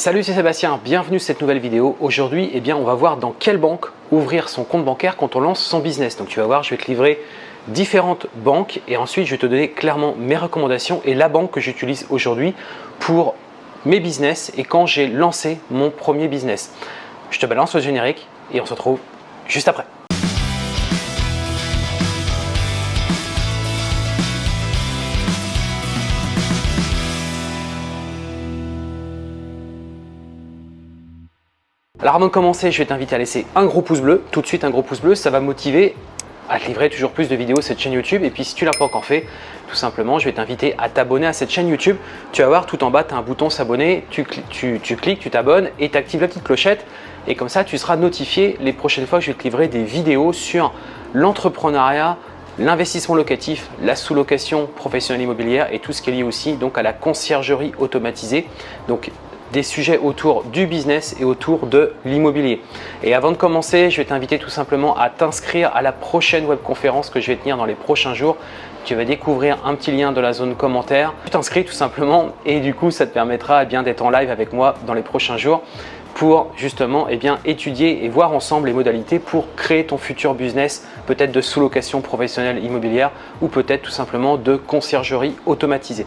Salut, c'est Sébastien, bienvenue sur cette nouvelle vidéo. Aujourd'hui, eh bien, on va voir dans quelle banque ouvrir son compte bancaire quand on lance son business. Donc tu vas voir, je vais te livrer différentes banques et ensuite je vais te donner clairement mes recommandations et la banque que j'utilise aujourd'hui pour mes business et quand j'ai lancé mon premier business. Je te balance le générique et on se retrouve juste après. Alors avant de commencer, je vais t'inviter à laisser un gros pouce bleu, tout de suite un gros pouce bleu, ça va motiver à te livrer toujours plus de vidéos cette chaîne YouTube. Et puis si tu ne l'as pas encore fait, tout simplement, je vais t'inviter à t'abonner à cette chaîne YouTube. Tu vas voir tout en bas, tu as un bouton s'abonner, tu, cliques, tu t'abonnes et tu actives la petite clochette. Et comme ça, tu seras notifié les prochaines fois que je vais te livrer des vidéos sur l'entrepreneuriat, l'investissement locatif, la sous-location professionnelle immobilière et tout ce qui est lié aussi donc à la conciergerie automatisée. Donc des sujets autour du business et autour de l'immobilier. Et avant de commencer, je vais t'inviter tout simplement à t'inscrire à la prochaine webconférence que je vais tenir dans les prochains jours. Tu vas découvrir un petit lien de la zone commentaire. Tu t'inscris tout simplement et du coup, ça te permettra eh bien d'être en live avec moi dans les prochains jours pour justement eh bien, étudier et voir ensemble les modalités pour créer ton futur business, peut-être de sous-location professionnelle immobilière ou peut-être tout simplement de conciergerie automatisée.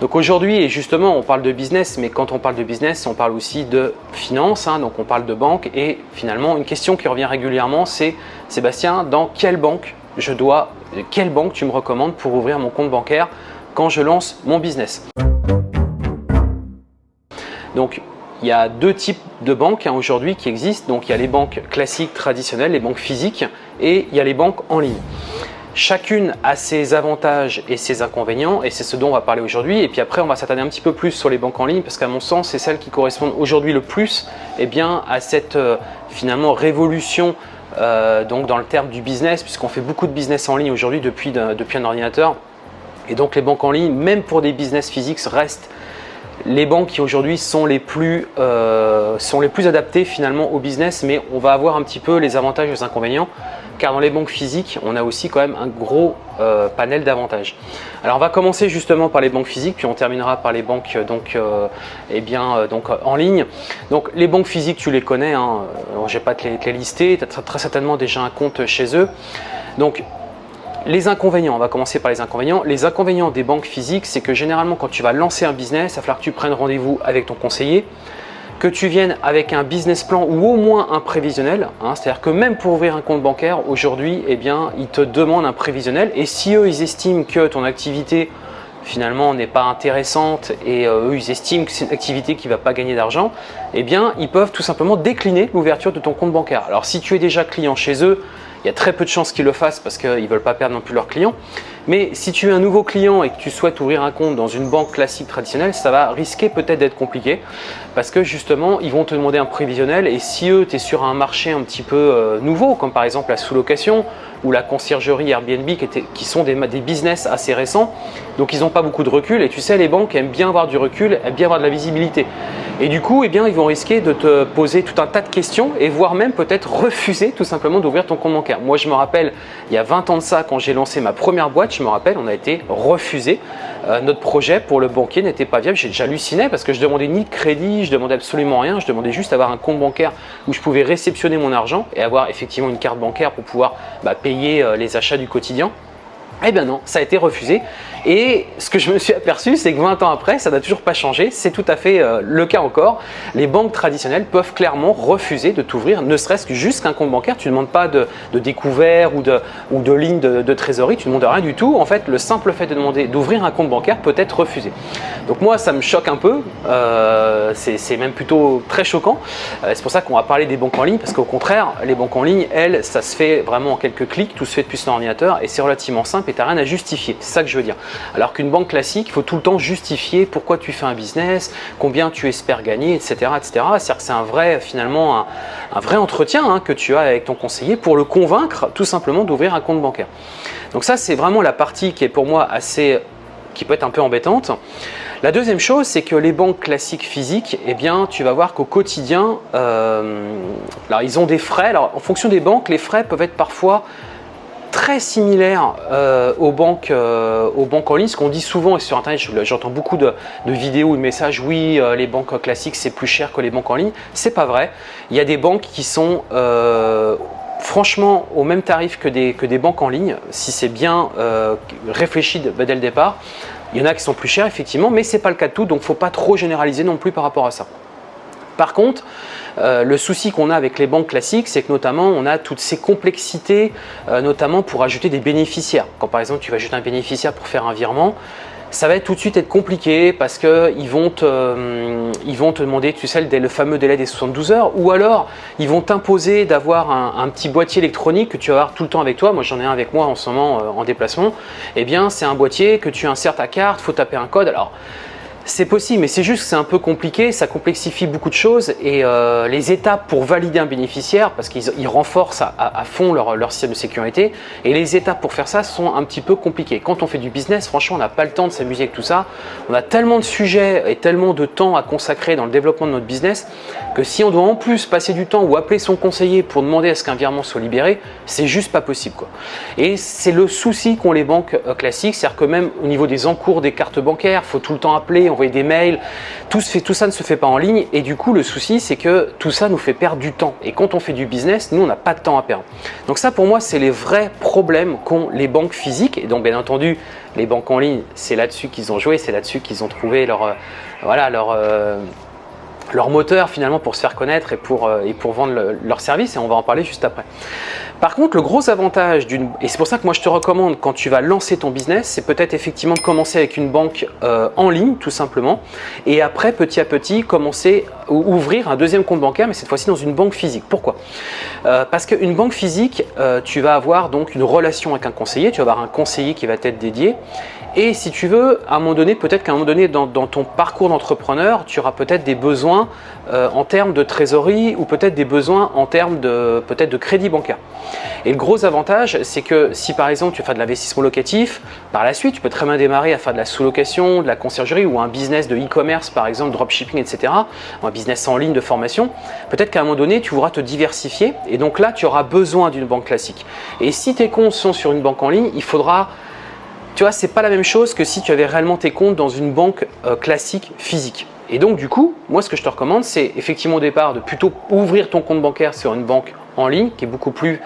Donc aujourd'hui, et justement, on parle de business, mais quand on parle de business, on parle aussi de finance, hein, donc on parle de banque. Et finalement, une question qui revient régulièrement, c'est Sébastien, dans quelle banque je dois, quelle banque tu me recommandes pour ouvrir mon compte bancaire quand je lance mon business? Donc, il y a deux types de banques hein, aujourd'hui qui existent. Donc, il y a les banques classiques traditionnelles, les banques physiques, et il y a les banques en ligne. Chacune a ses avantages et ses inconvénients et c'est ce dont on va parler aujourd'hui. Et puis après, on va s'attarder un petit peu plus sur les banques en ligne parce qu'à mon sens, c'est celles qui correspondent aujourd'hui le plus eh bien, à cette euh, finalement révolution euh, donc dans le terme du business puisqu'on fait beaucoup de business en ligne aujourd'hui depuis, depuis un ordinateur. Et donc les banques en ligne, même pour des business physiques, restent les banques qui aujourd'hui sont, les plus, euh, sont les plus adaptées finalement au business, mais on va avoir un petit peu les avantages et les inconvénients car dans les banques physiques, on a aussi quand même un gros euh, panel d'avantages. Alors on va commencer justement par les banques physiques, puis on terminera par les banques donc, euh, eh bien, donc, en ligne. Donc les banques physiques, tu les connais, hein, je ne vais pas te les, lister, tu as très certainement déjà un compte chez eux. Donc les inconvénients, on va commencer par les inconvénients. Les inconvénients des banques physiques, c'est que généralement quand tu vas lancer un business, il va falloir que tu prennes rendez-vous avec ton conseiller, que tu viennes avec un business plan ou au moins un prévisionnel. Hein. C'est-à-dire que même pour ouvrir un compte bancaire, aujourd'hui, eh bien, ils te demandent un prévisionnel. Et si eux, ils estiment que ton activité finalement n'est pas intéressante et euh, eux ils estiment que c'est une activité qui ne va pas gagner d'argent, eh bien ils peuvent tout simplement décliner l'ouverture de ton compte bancaire. Alors si tu es déjà client chez eux, il y a très peu de chances qu'ils le fassent parce qu'ils ne veulent pas perdre non plus leurs clients. Mais si tu es un nouveau client et que tu souhaites ouvrir un compte dans une banque classique traditionnelle, ça va risquer peut-être d'être compliqué parce que justement, ils vont te demander un prévisionnel et si eux, tu es sur un marché un petit peu euh, nouveau, comme par exemple la sous-location ou la conciergerie Airbnb qui, sont des, des, business assez récents, donc ils n'ont pas beaucoup de recul et tu sais, les banques aiment bien avoir du recul, aiment bien avoir de la visibilité. Et du coup, eh bien, ils vont risquer de te poser tout un tas de questions et voire même peut-être refuser tout simplement d'ouvrir ton compte bancaire. Moi, je me rappelle, il y a 20 ans de ça, quand j'ai lancé ma première boîte, je me rappelle, on a été refusé. Euh, notre projet pour le banquier n'était pas viable. J'hallucinais parce que je demandais ni de crédit, je demandais absolument rien. Je demandais juste avoir un compte bancaire où je pouvais réceptionner mon argent et avoir effectivement une carte bancaire pour pouvoir bah, payer euh, les achats du quotidien. Eh bien non, ça a été refusé. Et ce que je me suis aperçu, c'est que 20 ans après, ça n'a toujours pas changé. C'est tout à fait euh, le cas encore. Les banques traditionnelles peuvent clairement refuser de t'ouvrir, ne serait-ce que juste qu'un compte bancaire. Tu ne demandes pas de, découvert ou de, ou de ligne de, trésorerie, tu ne demandes rien du tout. En fait, le simple fait de demander d'ouvrir un compte bancaire peut être refusé. Donc moi, ça me choque un peu. Euh, c'est même plutôt très choquant. Euh, c'est pour ça qu'on va parler des banques en ligne, parce qu'au contraire, les banques en ligne, elles, ça se fait vraiment en quelques clics, tout se fait depuis son ordinateur et c'est relativement simple et tu n'as rien à justifier. C'est ça que je veux dire. Alors qu'une banque classique, il faut tout le temps justifier pourquoi tu fais un business, combien tu espères gagner, etc. C'est-à-dire que c'est un vrai, finalement, un, vrai entretien hein, que tu as avec ton conseiller pour le convaincre tout simplement d'ouvrir un compte bancaire. Donc ça, c'est vraiment la partie qui est pour moi assez qui peut être un peu embêtante. La deuxième chose, c'est que les banques classiques physiques, eh bien, tu vas voir qu'au quotidien, euh, alors ils ont des frais. Alors, en fonction des banques, les frais peuvent être parfois très similaires euh, aux, banques, euh, aux banques en ligne. Ce qu'on dit souvent et sur Internet, j'entends beaucoup de, vidéos ou de messages, oui, euh, les banques classiques, c'est plus cher que les banques en ligne. C'est pas vrai. Il y a des banques qui sont franchement au même tarif que des, que des banques en ligne, si c'est bien réfléchi dès le départ. Il y en a qui sont plus chers, effectivement, mais ce n'est pas le cas de tout, donc il faut pas trop généraliser non plus par rapport à ça. Par contre, euh, le souci qu'on a avec les banques classiques, c'est que notamment on a toutes ces complexités, euh, notamment pour ajouter des bénéficiaires. Quand par exemple tu vas ajouter un bénéficiaire pour faire un virement, ça va tout de suite être compliqué parce qu'ils vont, te, euh, vont te demander, tu sais, le fameux délai des 72 heures, ou alors ils vont t'imposer d'avoir un, petit boîtier électronique que tu vas avoir tout le temps avec toi. Moi, j'en ai un avec moi en ce moment en déplacement. Eh bien, c'est un boîtier que tu insères ta carte, faut taper un code. Alors, c'est possible, mais c'est juste que c'est un peu compliqué, ça complexifie beaucoup de choses et euh, les étapes pour valider un bénéficiaire, parce qu'ils renforcent à, fond leur, leur, système de sécurité, et les étapes pour faire ça sont un petit peu compliquées. Quand on fait du business, franchement, on n'a pas le temps de s'amuser avec tout ça. On a tellement de sujets et tellement de temps à consacrer dans le développement de notre business que si on doit en plus passer du temps ou appeler son conseiller pour demander à ce qu'un virement soit libéré, c'est juste pas possible. Quoi. Et c'est le souci qu'ont les banques euh, classiques, c'est-à-dire que même au niveau des encours des cartes bancaires, faut tout le temps appeler, envoyer des mails, tout, fait, tout ça ne se fait pas en ligne. Et du coup le souci c'est que tout ça nous fait perdre du temps. Et quand on fait du business, nous on n'a pas de temps à perdre. Donc ça pour moi c'est les vrais problèmes qu'ont les banques physiques. Et donc bien entendu les banques en ligne c'est là-dessus qu'ils ont joué, c'est là-dessus qu'ils ont trouvé leur, euh, voilà, leur, euh, leur moteur finalement pour se faire connaître et pour, euh, et pour vendre leurs leur service et on va en parler juste après. Par contre, le gros avantage d'une, et c'est pour ça que moi je te recommande quand tu vas lancer ton business, c'est peut-être effectivement de commencer avec une banque euh, en ligne tout simplement et après petit à petit commencer ou ouvrir un deuxième compte bancaire mais cette fois-ci dans une banque physique. Pourquoi? Euh, Parce qu'une banque physique, tu vas avoir donc une relation avec un conseiller, tu vas avoir un conseiller qui va t'être dédié et si tu veux, à un moment donné, peut-être qu'à un moment donné dans, ton parcours d'entrepreneur, tu auras peut-être des besoins euh, en termes de trésorerie ou peut-être des besoins en termes de peut-être de crédit bancaire. Et le gros avantage, c'est que si par exemple tu fais de l'investissement locatif, par la suite tu peux très bien démarrer à faire de la sous-location, de la conciergerie ou un business de e-commerce par exemple, dropshipping, etc. Un business en ligne de formation. Peut-être qu'à un moment donné, tu voudras te diversifier et donc là tu auras besoin d'une banque classique. Et si tes comptes sont sur une banque en ligne, il faudra tu vois, c'est pas la même chose que si tu avais réellement tes comptes dans une banque euh, classique physique. Et donc du coup, moi ce que je te recommande, c'est effectivement au départ de plutôt ouvrir ton compte bancaire sur une banque en ligne qui est beaucoup plus,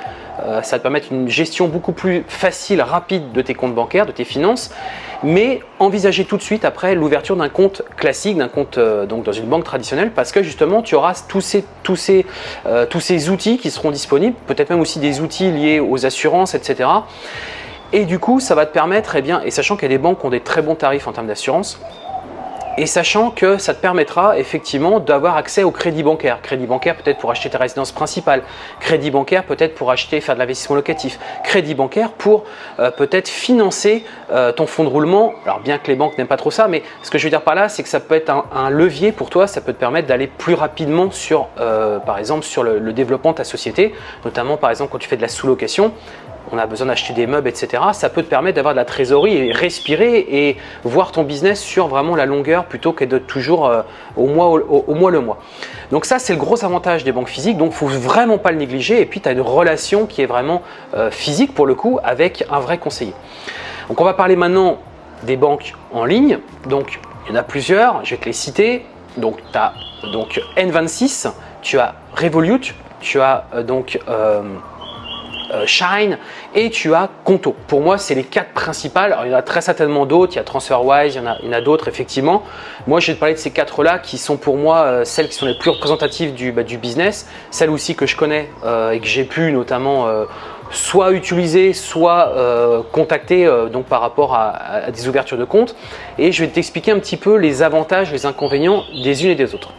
euh, ça va te permettre une gestion beaucoup plus facile, rapide de tes comptes bancaires, de tes finances, mais envisager tout de suite après l'ouverture d'un compte classique, d'un compte euh, donc dans une banque traditionnelle, parce que justement tu auras tous ces, outils qui seront disponibles, peut-être même aussi des outils liés aux assurances, etc et du coup, ça va te permettre, eh bien, et sachant a des banques ont des très bons tarifs en termes d'assurance, et sachant que ça te permettra effectivement d'avoir accès au crédit bancaire. Crédit bancaire peut-être pour acheter ta résidence principale, crédit bancaire peut-être pour acheter, faire de l'investissement locatif, crédit bancaire pour euh, peut-être financer euh, ton fonds de roulement. Alors bien que les banques n'aiment pas trop ça, mais ce que je veux dire par là, c'est que ça peut être un, levier pour toi, ça peut te permettre d'aller plus rapidement sur, euh, par exemple, sur le développement de ta société, notamment par exemple quand tu fais de la sous-location on a besoin d'acheter des meubles, etc. Ça peut te permettre d'avoir de la trésorerie et respirer et voir ton business sur vraiment la longueur plutôt que de toujours euh, au, mois, le mois. Donc ça, c'est le gros avantage des banques physiques. Donc, il ne faut vraiment pas le négliger. Et puis, tu as une relation qui est vraiment euh, physique pour le coup avec un vrai conseiller. Donc, on va parler maintenant des banques en ligne. Donc, il y en a plusieurs. Je vais te les citer. Donc, tu as donc, N26, tu as Revolut, tu as euh, donc... Euh, Shine et tu as Conto. Pour moi, c'est les quatre principales. Il y en a très certainement d'autres. Il y a TransferWise, il y en a, d'autres effectivement. Moi, je vais te parler de ces quatre-là qui sont pour moi euh, celles qui sont les plus représentatives du, bah, business. Celles aussi que je connais euh, et que j'ai pu notamment soit utiliser, soit contacter donc par rapport à, à, des ouvertures de compte. Et je vais t'expliquer un petit peu les avantages, les inconvénients des unes et des autres.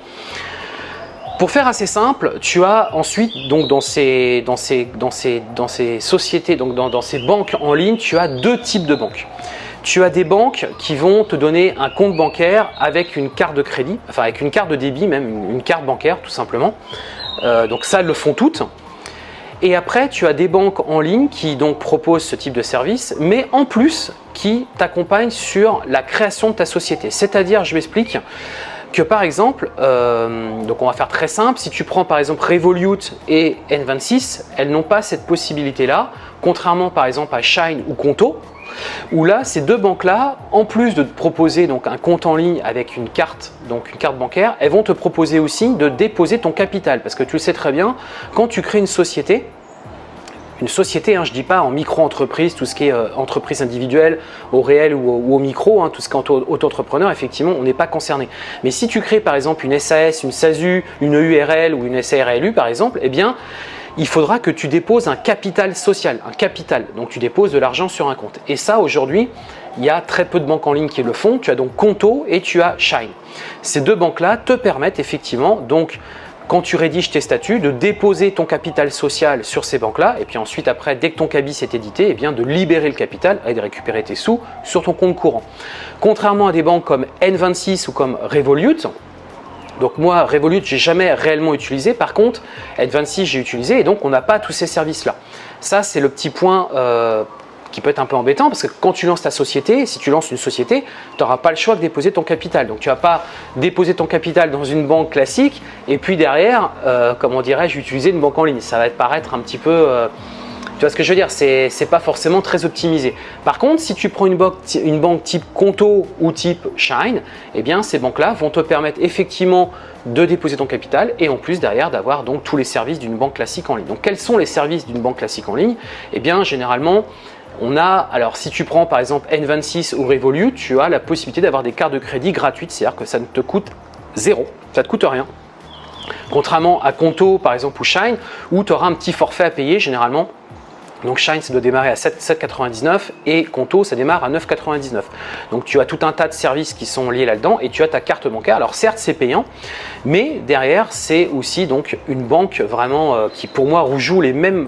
Pour faire assez simple, tu as ensuite donc dans ces, sociétés, donc dans, ces banques en ligne, tu as deux types de banques. Tu as des banques qui vont te donner un compte bancaire avec une carte de crédit, enfin avec une carte de débit même, une carte bancaire tout simplement. Euh, donc ça, le font toutes. Et après, tu as des banques en ligne qui donc proposent ce type de service, mais en plus qui t'accompagnent sur la création de ta société. C'est-à-dire, je m'explique, que par exemple, euh, donc on va faire très simple, si tu prends par exemple Revolut et N26, elles n'ont pas cette possibilité-là, contrairement par exemple à Shine ou Conto, où là, ces deux banques-là, en plus de te proposer donc un compte en ligne avec une carte, donc une carte bancaire, elles vont te proposer aussi de déposer ton capital. Parce que tu le sais très bien, quand tu crées une société, une société, hein, je ne dis pas en micro-entreprise, tout ce qui est euh, entreprise individuelle, au réel ou au, micro, hein, tout ce qui est auto-entrepreneur, effectivement, on n'est pas concerné. Mais si tu crées par exemple une SAS, une SASU, une URL ou une SARLU par exemple, eh bien, il faudra que tu déposes un capital social, un capital. Donc tu déposes de l'argent sur un compte. Et ça, aujourd'hui, il y a très peu de banques en ligne qui le font. Tu as donc Conto et tu as Shine. Ces deux banques-là te permettent effectivement, donc, quand tu rédiges tes statuts, de déposer ton capital social sur ces banques-là, et puis ensuite, après, dès que ton cabis est édité, eh bien, de libérer le capital et de récupérer tes sous sur ton compte courant. Contrairement à des banques comme N26 ou comme Revolut, donc moi, Revolut, j'ai jamais réellement utilisé. Par contre, N26, j'ai utilisé et donc on n'a pas tous ces services-là. Ça, c'est le petit point euh, qui peut être un peu embêtant parce que quand tu lances ta société, si tu lances une société, tu n'auras pas le choix de déposer ton capital. Donc tu vas pas déposer ton capital dans une banque classique et puis derrière, euh, comment dirais-je, utiliser une banque en ligne. Ça va te paraître un petit peu... Euh, tu vois ce que je veux dire C'est n'est pas forcément très optimisé. Par contre, si tu prends une banque, une banque type Conto ou type Shine, eh bien ces banques-là vont te permettre effectivement de déposer ton capital et en plus derrière d'avoir donc tous les services d'une banque classique en ligne. Donc quels sont les services d'une banque classique en ligne? Eh bien généralement, on a, alors si tu prends par exemple N26 ou Revolut, tu as la possibilité d'avoir des cartes de crédit gratuites, c'est-à-dire que ça ne te coûte zéro, ça ne te coûte rien. Contrairement à Conto par exemple ou Shine, où tu auras un petit forfait à payer généralement donc Shine, ça doit démarrer à 7,99 et Conto, ça démarre à 9,99. Donc tu as tout un tas de services qui sont liés là-dedans et tu as ta carte bancaire. Alors certes, c'est payant, mais derrière, c'est aussi donc une banque vraiment euh, qui pour moi joue les mêmes,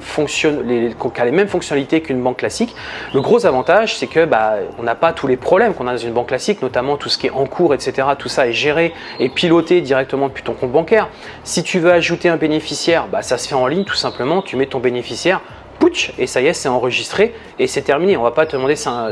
les, les mêmes fonctionnalités qu'une banque classique. Le gros avantage, c'est que bah, on n'a pas tous les problèmes qu'on a dans une banque classique, notamment tout ce qui est en cours, etc. Tout ça est géré et piloté directement depuis ton compte bancaire. Si tu veux ajouter un bénéficiaire, bah, ça se fait en ligne tout simplement. Tu mets ton bénéficiaire et ça y est, c'est enregistré et c'est terminé. On va pas te demander un,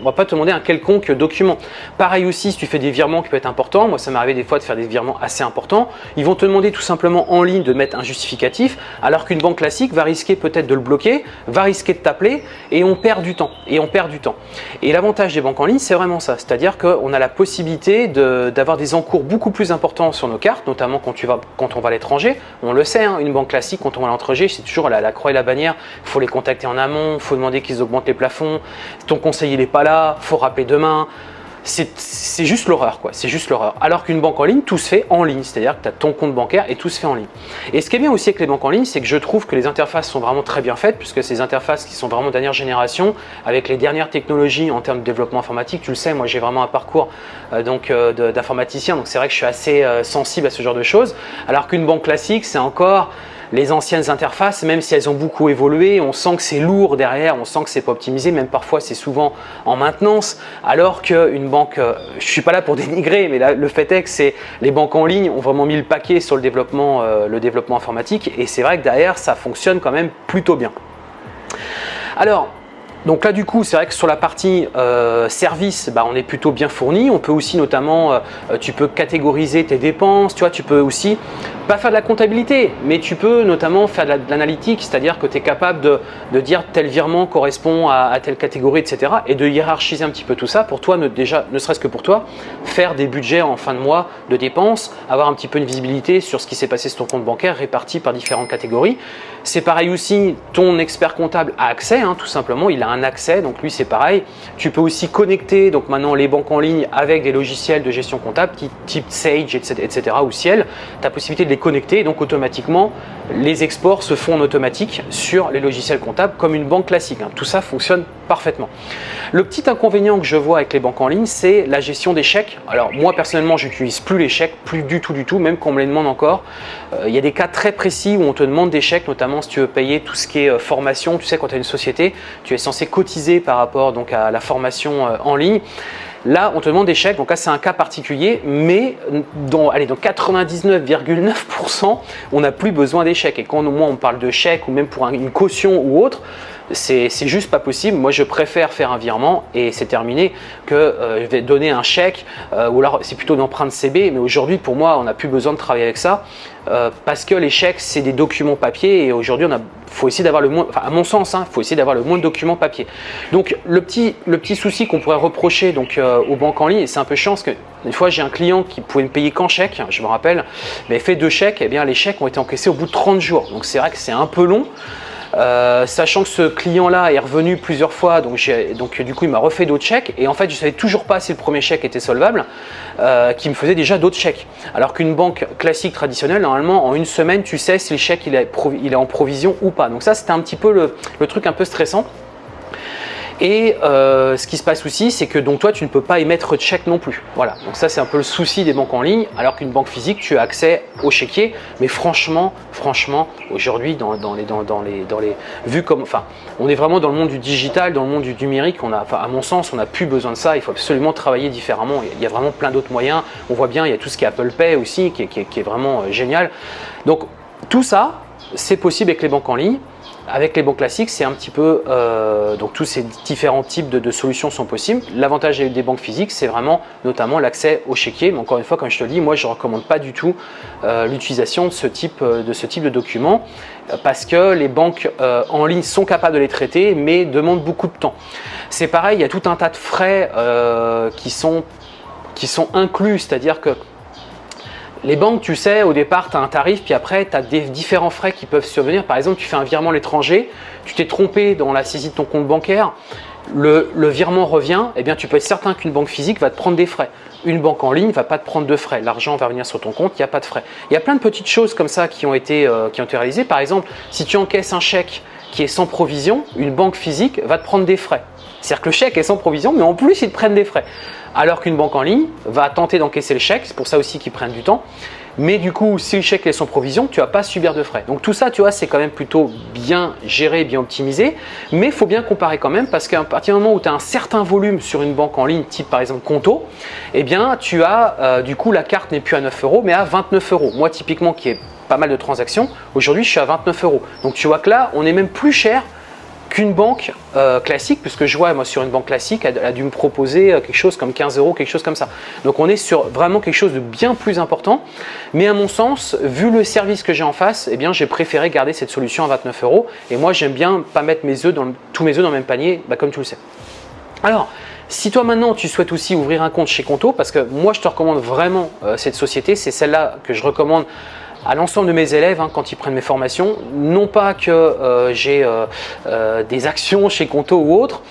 on va pas te demander un quelconque document. Pareil aussi, si tu fais des virements qui peuvent être importants, moi ça m'est arrivé des fois de faire des virements assez importants, ils vont te demander tout simplement en ligne de mettre un justificatif, alors qu'une banque classique va risquer peut-être de le bloquer, va risquer de t'appeler et on perd du temps. Et on perd du temps. Et l'avantage des banques en ligne, c'est vraiment ça, c'est-à-dire qu'on a la possibilité d'avoir des encours beaucoup plus importants sur nos cartes, notamment quand, tu vas, quand on va à l'étranger. On le sait, hein, une banque classique, quand on va à l'étranger, c'est toujours la, la croix et la bannière, faut les contacter en amont, il faut demander qu'ils augmentent les plafonds, ton conseiller n'est pas là, faut rappeler demain. C'est juste l'horreur, quoi. C'est juste l'horreur. Alors qu'une banque en ligne, tout se fait en ligne. C'est-à-dire que tu as ton compte bancaire et tout se fait en ligne. Et ce qui est bien aussi avec les banques en ligne, c'est que je trouve que les interfaces sont vraiment très bien faites, puisque ces interfaces qui sont vraiment dernière génération, avec les dernières technologies en termes de développement informatique. Tu le sais, moi j'ai vraiment un parcours euh, donc euh, d'informaticien, donc c'est vrai que je suis assez euh, sensible à ce genre de choses. Alors qu'une banque classique, c'est encore les anciennes interfaces, même si elles ont beaucoup évolué, on sent que c'est lourd derrière, on sent que c'est pas optimisé, même parfois c'est souvent en maintenance, alors qu'une banque, euh, je suis pas là pour dénigrer, mais le fait est que c'est les banques en ligne ont vraiment mis le paquet sur le développement, euh, le développement informatique, et c'est vrai que derrière ça fonctionne quand même plutôt bien. Alors, donc là du coup c'est vrai que sur la partie euh, service bah, on est plutôt bien fourni. On peut aussi notamment, tu peux catégoriser tes dépenses, tu vois, tu peux aussi pas faire de la comptabilité, mais tu peux notamment faire de l'analytique, c'est-à-dire que tu es capable de, dire tel virement correspond à, telle catégorie, etc. et de hiérarchiser un petit peu tout ça pour toi, ne, déjà, ne serait-ce que pour toi, faire des budgets en fin de mois de dépenses, avoir un petit peu une visibilité sur ce qui s'est passé sur ton compte bancaire réparti par différentes catégories. C'est pareil aussi, ton expert comptable a accès, hein, tout simplement, il a un accès, donc lui c'est pareil. Tu peux aussi connecter donc maintenant les banques en ligne avec des logiciels de gestion comptable type Sage, etc., etc. ou Ciel. Tu as possibilité de les connecter, donc automatiquement les exports se font en automatique sur les logiciels comptables comme une banque classique. Hein. Tout ça fonctionne parfaitement. Le petit inconvénient que je vois avec les banques en ligne, c'est la gestion des chèques. Alors moi personnellement, j'utilise plus les chèques, plus du tout du tout, même qu'on me les demande encore. Euh, il y a des cas très précis où on te demande des chèques, notamment si tu veux payer tout ce qui est euh, formation. Tu sais, quand tu as une société, tu es censé cotiser par rapport donc, à la formation euh, en ligne. Là, on te demande des chèques, donc là c'est un cas particulier, mais dans, allez, dans 99,9%, on n'a plus besoin chèques. Et quand au moins on parle de chèques ou même pour une caution ou autre, c'est juste pas possible. Moi, je préfère faire un virement et c'est terminé que euh, je vais donner un chèque euh, ou alors c'est plutôt une CB. Mais aujourd'hui, pour moi, on n'a plus besoin de travailler avec ça euh, parce que les chèques, c'est des documents papier et aujourd'hui, on a faut essayer d'avoir le moins, à mon sens, il hein, faut essayer d'avoir le moins de documents papier. Donc, le petit, souci qu'on pourrait reprocher donc aux banques en ligne, c'est un peu chiant parce que une fois, j'ai un client qui pouvait me payer qu'en chèque, je me rappelle, mais fait deux chèques, et eh bien les chèques ont été encaissés au bout de 30 jours. Donc, c'est vrai que c'est un peu long. Euh, sachant que ce client-là est revenu plusieurs fois, donc, du coup il m'a refait d'autres chèques et en fait je savais toujours pas si le premier chèque était solvable, euh, qui me faisait déjà d'autres chèques. Alors qu'une banque classique traditionnelle, normalement en une semaine tu sais si le chèque il est en provision ou pas. Donc ça c'était un petit peu le truc un peu stressant. Et euh, ce qui se passe aussi, c'est que donc toi, tu ne peux pas émettre de chèque non plus. Voilà, donc ça c'est un peu le souci des banques en ligne, alors qu'une banque physique, tu as accès au chéquier. Mais franchement, franchement, aujourd'hui, dans, les, dans, les, dans les comme, enfin, on est vraiment dans le monde du digital, dans le monde du numérique. On a, à mon sens, on n'a plus besoin de ça. Il faut absolument travailler différemment. Il y a vraiment plein d'autres moyens. On voit bien, il y a tout ce qui est Apple Pay aussi, qui est, vraiment euh, génial. Donc tout ça, c'est possible avec les banques en ligne. Avec les banques classiques, c'est un petit peu, euh, donc tous ces différents types de, solutions sont possibles. L'avantage des banques physiques, c'est vraiment notamment l'accès au chéquier. Mais encore une fois, comme je te le dis, moi je ne recommande pas du tout euh, l'utilisation de, ce type, euh, de ce type de documents parce que les banques en ligne sont capables de les traiter, mais demandent beaucoup de temps. C'est pareil, il y a tout un tas de frais qui, sont, qui sont inclus, c'est-à-dire que les banques, tu sais, au départ, tu as un tarif, puis après, tu as différents frais qui peuvent survenir. Par exemple, tu fais un virement à l'étranger, tu t'es trompé dans la saisie de ton compte bancaire, le, virement revient, eh bien, tu peux être certain qu'une banque physique va te prendre des frais. Une banque en ligne ne va pas te prendre de frais. L'argent va venir sur ton compte, il n'y a pas de frais. Il y a plein de petites choses comme ça euh, qui ont été réalisées. Par exemple, si tu encaisses un chèque qui est sans provision, une banque physique va te prendre des frais. C'est-à-dire que le chèque est sans provision, mais en plus, ils prennent des frais alors qu'une banque en ligne va tenter d'encaisser le chèque, c'est pour ça aussi qu'ils prennent du temps. Mais du coup, si le chèque est sans provision, tu vas pas subir de frais. Donc tout ça, tu vois, c'est quand même plutôt bien géré, bien optimisé. Mais il faut bien comparer quand même parce qu'à partir du moment où tu as un certain volume sur une banque en ligne, type par exemple Conto, eh bien tu as, euh, du coup, la carte n'est plus à 9 euros, mais à 29 euros. Moi, typiquement, qui ai pas mal de transactions, aujourd'hui, je suis à 29 euros. Donc tu vois que là, on est même plus cher qu'une banque euh, classique, puisque je vois moi sur une banque classique, elle, a dû me proposer euh, quelque chose comme 15 euros, quelque chose comme ça. Donc on est sur vraiment quelque chose de bien plus important. Mais à mon sens, vu le service que j'ai en face, eh bien j'ai préféré garder cette solution à 29 euros. Et moi j'aime bien pas mettre mes œufs dans tous mes œufs dans le même panier, bah, comme tu le sais. Alors, si toi maintenant tu souhaites aussi ouvrir un compte chez Conto, parce que moi je te recommande vraiment euh, cette société, c'est celle-là que je recommande à l'ensemble de mes élèves hein, quand ils prennent mes formations. Non pas que euh, j'ai euh, euh, des actions chez Conto ou autre.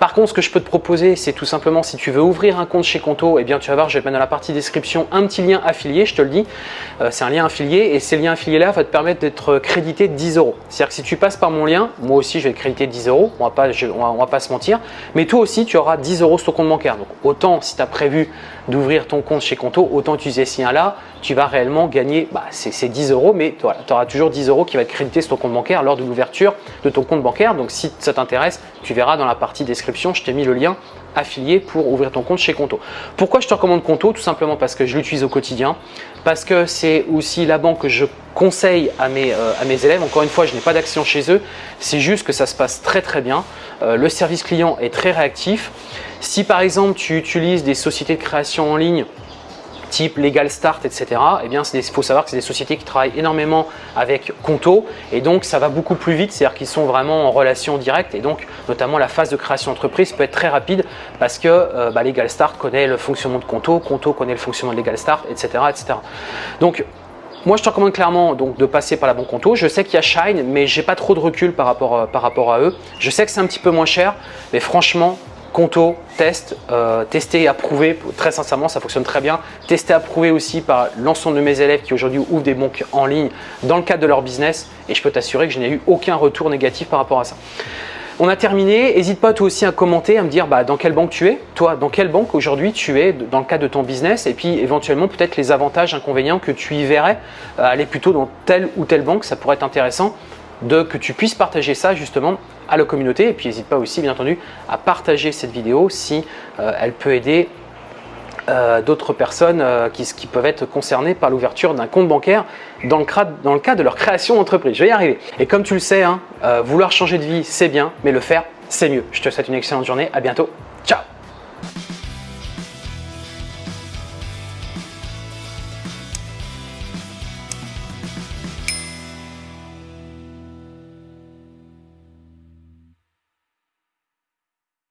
par contre, ce que je peux te proposer, c'est tout simplement si tu veux ouvrir un compte chez Conto, eh bien tu vas voir, je vais te mettre dans la partie description un petit lien affilié, je te le dis. c'est un lien affilié et ces liens affiliés là va te permettre d'être crédité de 10 euros. C'est-à-dire que si tu passes par mon lien, moi aussi je vais te créditer 10 euros, on va pas, on va, pas se mentir, mais toi aussi tu auras 10 euros sur ton compte bancaire. Donc autant si tu as prévu d'ouvrir ton compte chez Conto, autant utiliser ce lien là, tu vas réellement gagner, bah, c'est 10 euros, mais tu auras toujours 10 euros qui va être crédité sur ton compte bancaire lors de l'ouverture de ton compte bancaire. Donc si ça t'intéresse, tu verras dans la partie description, je t'ai mis le lien affilié pour ouvrir ton compte chez Conto. Pourquoi je te recommande Conto? Tout simplement parce que je l'utilise au quotidien, parce que c'est aussi la banque que je conseille à mes, euh, à mes élèves. Encore une fois, je n'ai pas d'action chez eux, c'est juste que ça se passe très très bien. Euh, le service client est très réactif. Si par exemple tu utilises des sociétés de création en ligne type Legal Start, etc. Eh bien, il faut savoir que c'est des sociétés qui travaillent énormément avec Conto et donc ça va beaucoup plus vite, c'est-à-dire qu'ils sont vraiment en relation directe et donc notamment la phase de création d'entreprise peut être très rapide parce que euh, bah, Legal Start connaît le fonctionnement de Conto, Conto connaît le fonctionnement de Legal Start, etc. etc. Donc, moi, je te recommande clairement donc, de passer par la banque Conto. Je sais qu'il y a Shine, mais j'ai pas trop de recul par rapport, euh, par rapport à eux. Je sais que c'est un petit peu moins cher, mais franchement, Conto, test, euh, testé et approuvé. Très sincèrement, ça fonctionne très bien. Testé et approuvé aussi par l'ensemble de mes élèves qui aujourd'hui ouvrent des banques en ligne dans le cadre de leur business. Et je peux t'assurer que je n'ai eu aucun retour négatif par rapport à ça. On a terminé. N'hésite pas toi aussi à commenter, à me dire bah, dans quelle banque tu es. Toi, dans quelle banque aujourd'hui tu es dans le cadre de ton business? Et puis éventuellement peut-être les avantages, inconvénients que tu y verrais. Euh, aller plutôt dans telle ou telle banque, ça pourrait être intéressant de que tu puisses partager ça justement à la communauté et puis n'hésite pas aussi bien entendu à partager cette vidéo si euh, elle peut aider euh, d'autres personnes euh, qui, peuvent être concernées par l'ouverture d'un compte bancaire dans le, dans le, cadre de leur création d'entreprise. Je vais y arriver. Et comme tu le sais, hein, vouloir changer de vie, c'est bien, mais le faire, c'est mieux. Je te souhaite une excellente journée. À bientôt.